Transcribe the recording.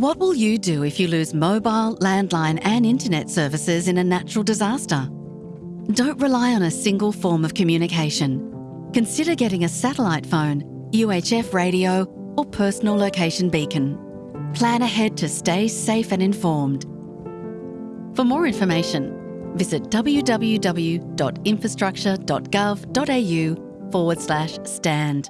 What will you do if you lose mobile, landline, and internet services in a natural disaster? Don't rely on a single form of communication. Consider getting a satellite phone, UHF radio, or personal location beacon. Plan ahead to stay safe and informed. For more information, visit www.infrastructure.gov.au forward slash stand.